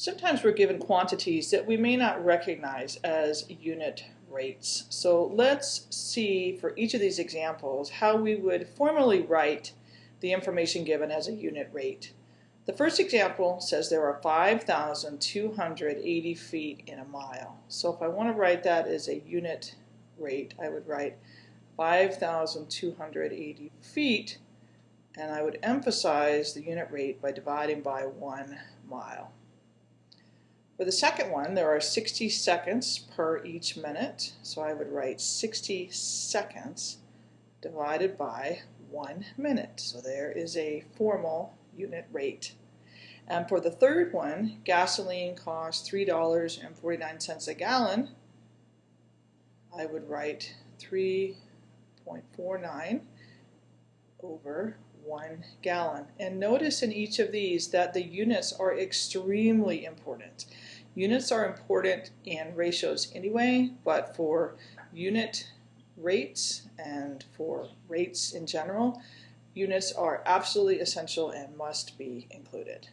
Sometimes we're given quantities that we may not recognize as unit rates. So let's see for each of these examples how we would formally write the information given as a unit rate. The first example says there are 5,280 feet in a mile. So if I want to write that as a unit rate, I would write 5,280 feet and I would emphasize the unit rate by dividing by one mile. For the second one, there are 60 seconds per each minute, so I would write 60 seconds divided by one minute. So there is a formal unit rate. And for the third one, gasoline costs $3.49 a gallon. I would write 3.49 over one gallon. And notice in each of these that the units are extremely important. Units are important in ratios anyway, but for unit rates and for rates in general, units are absolutely essential and must be included.